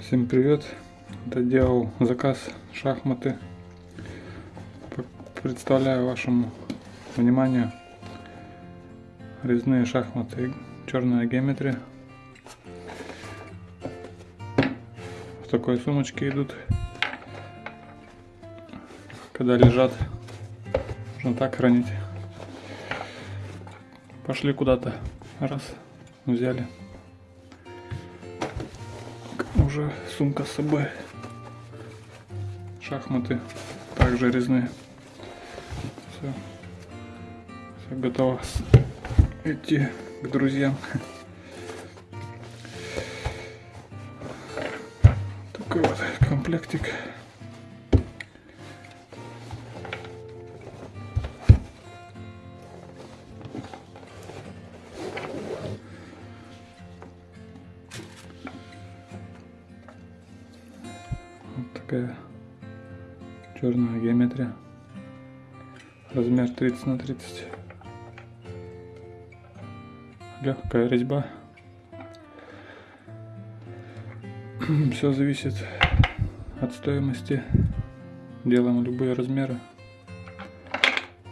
Всем привет! Это делал заказ шахматы. Представляю вашему вниманию резные шахматы черная геометрия. В такой сумочке идут. Когда лежат, можно так хранить. Пошли куда-то. Раз, взяли уже сумка с собой. Шахматы также резные. Все. Все готово идти к друзьям. Такой вот комплектик. Такая черная геометрия. Размер 30 на 30. Легкая резьба. Все зависит от стоимости. Делаем любые размеры,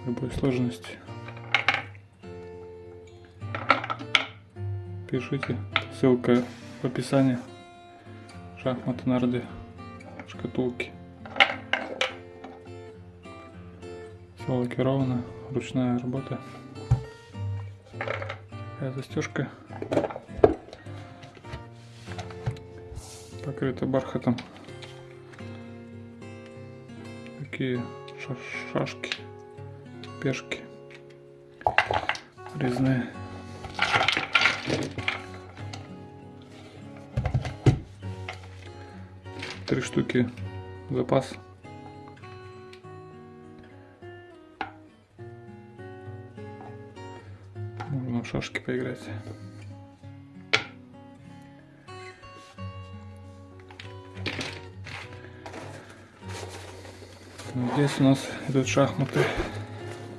любой сложности. Пишите, ссылка в описании. Шахматы нарды шкатулки. Все лакировано, ручная работа. Такая застежка. Покрыта бархатом. Такие ша- шашки, пешки резные. Три штуки запас. Можно в шашки поиграть. Ну, Здесь у нас идут шахматы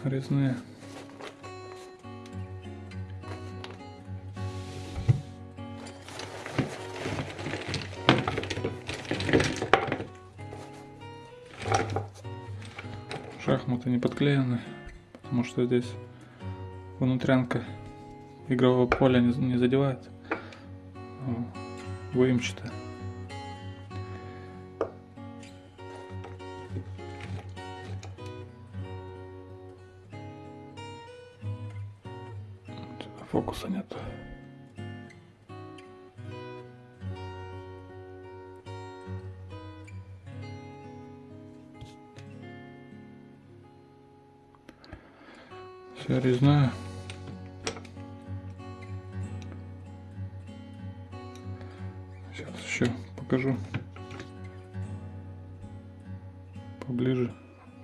резные. Шахматы не подклеены, потому что здесь внутрянка игрового поля не, не задевает. Выемчатая. Фокуса нет. Вся резная. Сейчас еще покажу поближе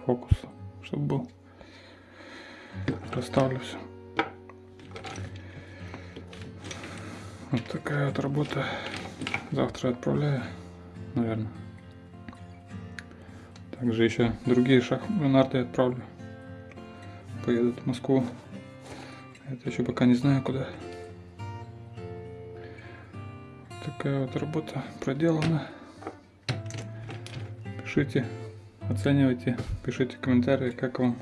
фокус, чтобы был. Расставлю все. Вот такая вот работа. Завтра отправляю, наверное. Также еще другие шахматы отправлю. Поедут в Москву. Это еще пока не знаю куда. Такая вот работа проделана. Пишите, оценивайте, пишите комментарии, как вам